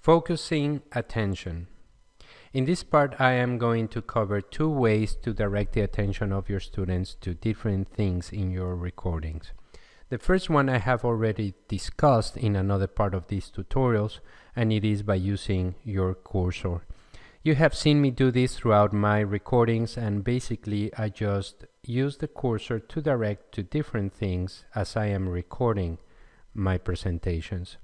Focusing attention. In this part, I am going to cover two ways to direct the attention of your students to different things in your recordings. The first one I have already discussed in another part of these tutorials, and it is by using your cursor. You have seen me do this throughout my recordings, and basically I just use the cursor to direct to different things as I am recording my presentations.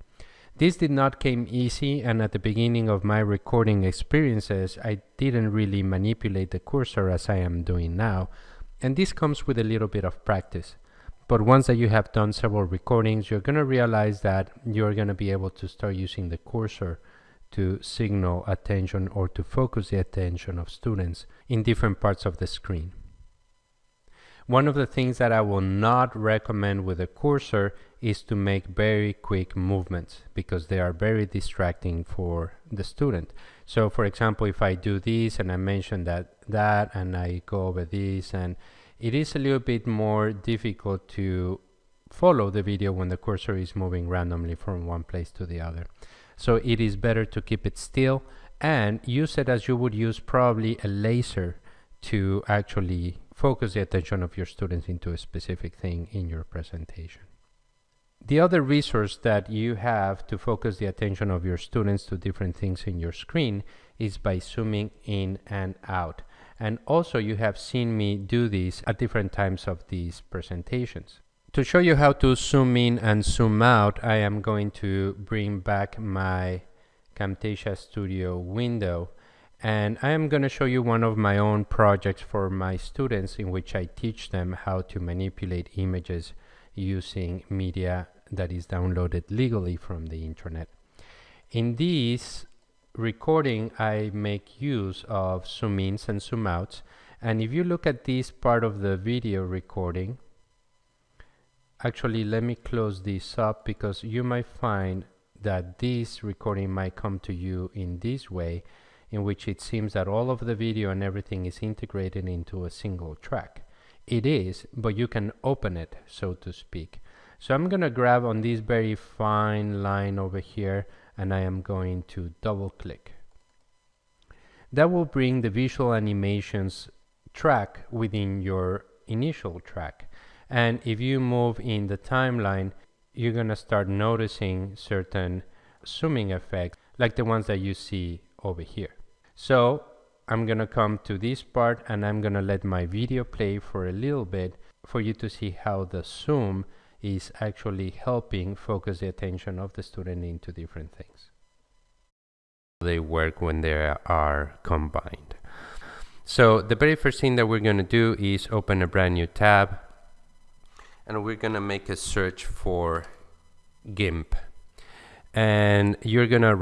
This did not came easy and at the beginning of my recording experiences I didn't really manipulate the cursor as I am doing now and this comes with a little bit of practice. But once that you have done several recordings you're going to realize that you're going to be able to start using the cursor to signal attention or to focus the attention of students in different parts of the screen. One of the things that I will not recommend with a cursor is to make very quick movements because they are very distracting for the student. So for example, if I do this and I mention that, that and I go over this and it is a little bit more difficult to follow the video when the cursor is moving randomly from one place to the other. So it is better to keep it still and use it as you would use probably a laser to actually focus the attention of your students into a specific thing in your presentation. The other resource that you have to focus the attention of your students to different things in your screen is by zooming in and out. And also you have seen me do this at different times of these presentations. To show you how to zoom in and zoom out, I am going to bring back my Camtasia Studio window and I am going to show you one of my own projects for my students in which I teach them how to manipulate images using media that is downloaded legally from the internet. In this recording I make use of zoom ins and zoom outs and if you look at this part of the video recording actually let me close this up because you might find that this recording might come to you in this way in which it seems that all of the video and everything is integrated into a single track. It is, but you can open it, so to speak. So I'm going to grab on this very fine line over here and I am going to double click. That will bring the visual animations track within your initial track. And if you move in the timeline, you're going to start noticing certain zooming effects like the ones that you see over here. So I'm gonna come to this part and I'm gonna let my video play for a little bit for you to see how the zoom is actually helping focus the attention of the student into different things. They work when they are combined. So the very first thing that we're going to do is open a brand new tab and we're going to make a search for GIMP. And you're going to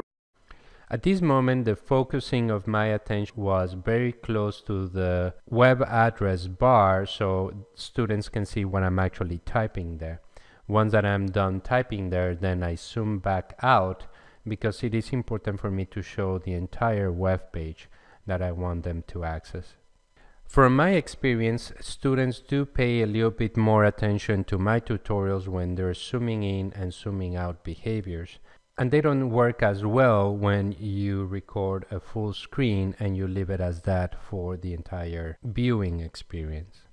at this moment, the focusing of my attention was very close to the web address bar so students can see what I'm actually typing there. Once that I'm done typing there, then I zoom back out because it is important for me to show the entire web page that I want them to access. From my experience, students do pay a little bit more attention to my tutorials when they're zooming in and zooming out behaviors and they don't work as well when you record a full screen and you leave it as that for the entire viewing experience.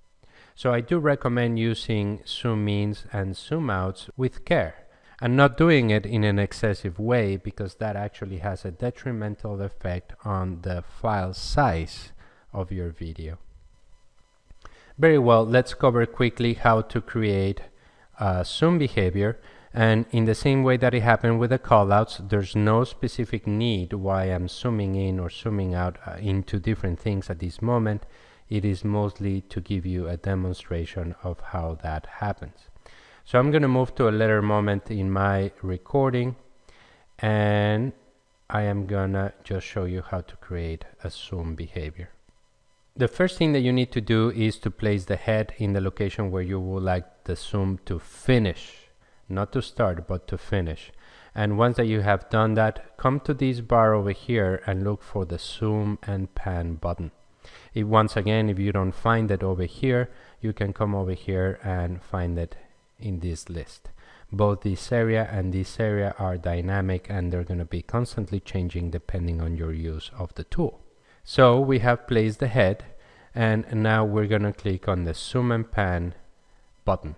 So I do recommend using zoom ins and zoom outs with care and not doing it in an excessive way because that actually has a detrimental effect on the file size of your video. Very well, let's cover quickly how to create a zoom behavior and in the same way that it happened with the callouts, there's no specific need why I'm zooming in or zooming out uh, into different things at this moment. It is mostly to give you a demonstration of how that happens. So I'm going to move to a later moment in my recording and I am gonna just show you how to create a zoom behavior. The first thing that you need to do is to place the head in the location where you would like the zoom to finish not to start but to finish and once that you have done that come to this bar over here and look for the zoom and pan button if once again if you don't find it over here you can come over here and find it in this list both this area and this area are dynamic and they're going to be constantly changing depending on your use of the tool. So we have placed the head and now we're going to click on the zoom and pan button.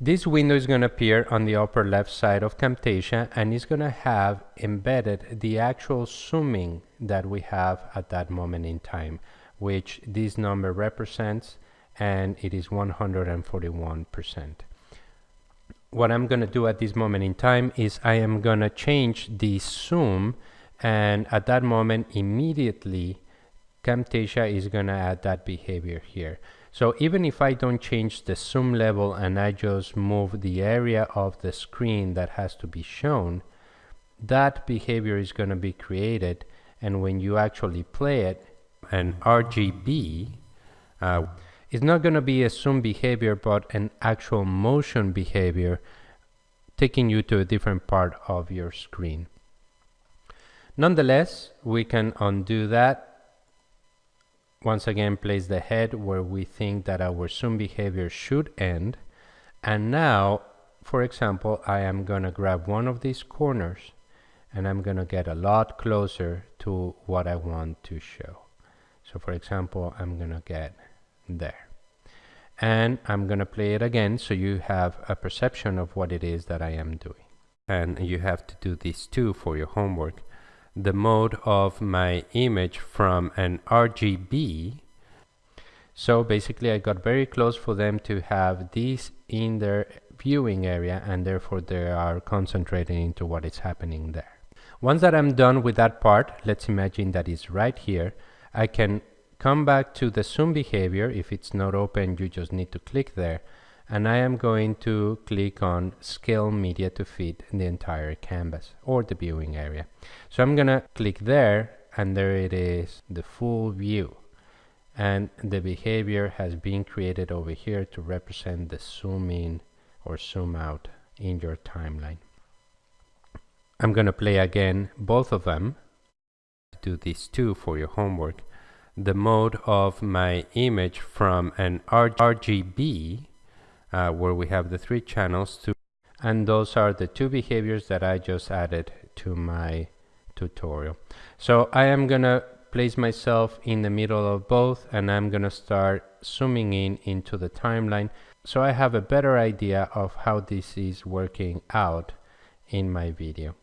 This window is going to appear on the upper left side of Camtasia and it's going to have embedded the actual zooming that we have at that moment in time, which this number represents and it is 141%. What I'm going to do at this moment in time is I am going to change the zoom and at that moment immediately Camtasia is going to add that behavior here. So even if I don't change the zoom level and I just move the area of the screen that has to be shown, that behavior is going to be created and when you actually play it, an RGB uh, is not going to be a zoom behavior but an actual motion behavior taking you to a different part of your screen. Nonetheless, we can undo that once again place the head where we think that our zoom behavior should end. And now for example I am gonna grab one of these corners and I'm gonna get a lot closer to what I want to show. So for example I'm gonna get there. And I'm gonna play it again so you have a perception of what it is that I am doing. And you have to do this too for your homework the mode of my image from an RGB. So basically I got very close for them to have these in their viewing area and therefore they are concentrating into what is happening there. Once that I'm done with that part, let's imagine that is right here, I can come back to the zoom behavior. If it's not open, you just need to click there and I am going to click on scale media to fit the entire canvas or the viewing area. So I'm gonna click there and there it is the full view and the behavior has been created over here to represent the zoom in or zoom out in your timeline. I'm gonna play again both of them do these two for your homework the mode of my image from an RGB uh, where we have the three channels to and those are the two behaviors that I just added to my tutorial. So I am gonna place myself in the middle of both and I'm gonna start zooming in into the timeline so I have a better idea of how this is working out in my video.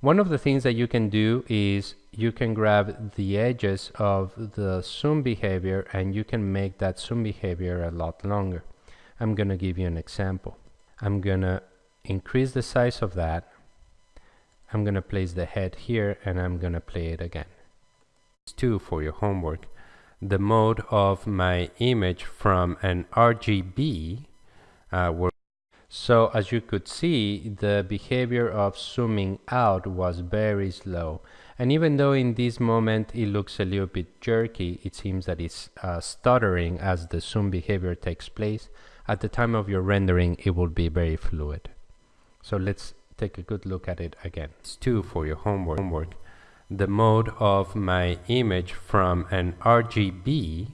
One of the things that you can do is you can grab the edges of the zoom behavior and you can make that zoom behavior a lot longer. I'm going to give you an example. I'm going to increase the size of that. I'm going to place the head here and I'm going to play it again. It's two for your homework. The mode of my image from an RGB uh, so as you could see, the behavior of zooming out was very slow. And even though in this moment it looks a little bit jerky, it seems that it's uh, stuttering as the zoom behavior takes place at the time of your rendering it will be very fluid. So let's take a good look at it again. It's two for your homework, homework. the mode of my image from an RGB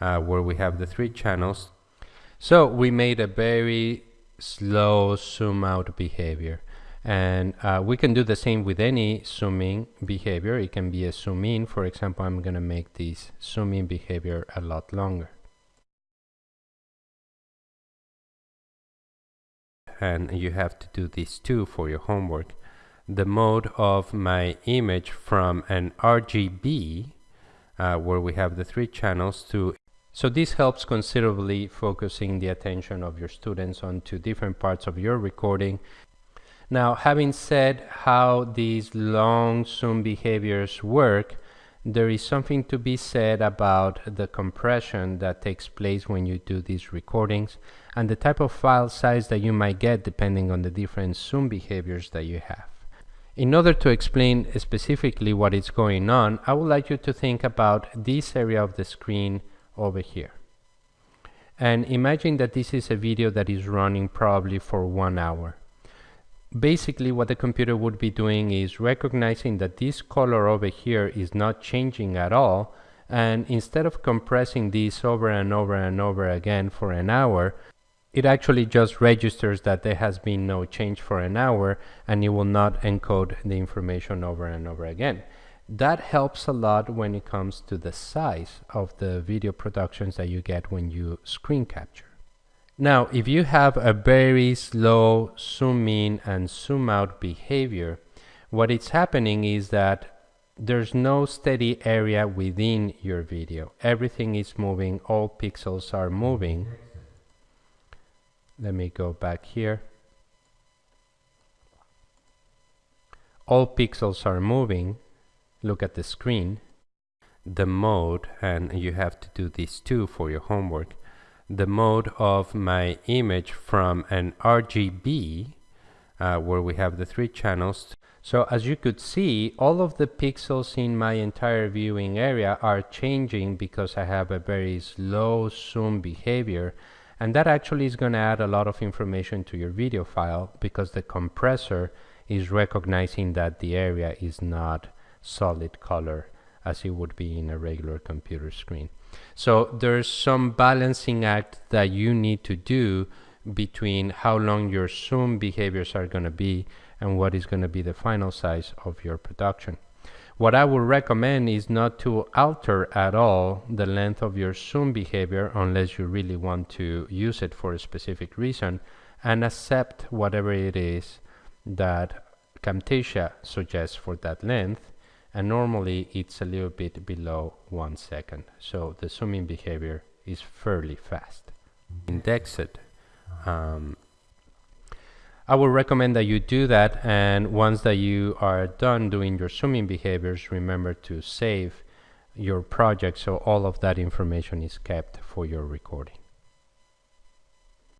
uh, where we have the three channels. So we made a very slow zoom out behavior. And uh, we can do the same with any zooming behavior. It can be a zoom in. For example I'm gonna make this zoom in behavior a lot longer and you have to do this too for your homework. The mode of my image from an RGB uh, where we have the three channels to so this helps considerably focusing the attention of your students onto different parts of your recording. Now having said how these long zoom behaviors work there is something to be said about the compression that takes place when you do these recordings and the type of file size that you might get depending on the different zoom behaviors that you have. In order to explain specifically what is going on, I would like you to think about this area of the screen over here. And imagine that this is a video that is running probably for one hour basically what the computer would be doing is recognizing that this color over here is not changing at all and instead of compressing this over and over and over again for an hour it actually just registers that there has been no change for an hour and it will not encode the information over and over again. That helps a lot when it comes to the size of the video productions that you get when you screen capture. Now, if you have a very slow zoom in and zoom out behavior, what is happening is that there's no steady area within your video. Everything is moving, all pixels are moving. Let me go back here. All pixels are moving. Look at the screen. The mode, and you have to do this too for your homework. The mode of my image from an RGB, uh, where we have the three channels, so as you could see, all of the pixels in my entire viewing area are changing because I have a very slow zoom behavior. And that actually is going to add a lot of information to your video file because the compressor is recognizing that the area is not solid color as it would be in a regular computer screen. So there's some balancing act that you need to do between how long your zoom behaviors are going to be and what is going to be the final size of your production. What I would recommend is not to alter at all the length of your zoom behavior unless you really want to use it for a specific reason and accept whatever it is that Camtasia suggests for that length and normally it's a little bit below one second so the zooming behavior is fairly fast. indexed um, I would recommend that you do that and once that you are done doing your zooming behaviors remember to save your project so all of that information is kept for your recording.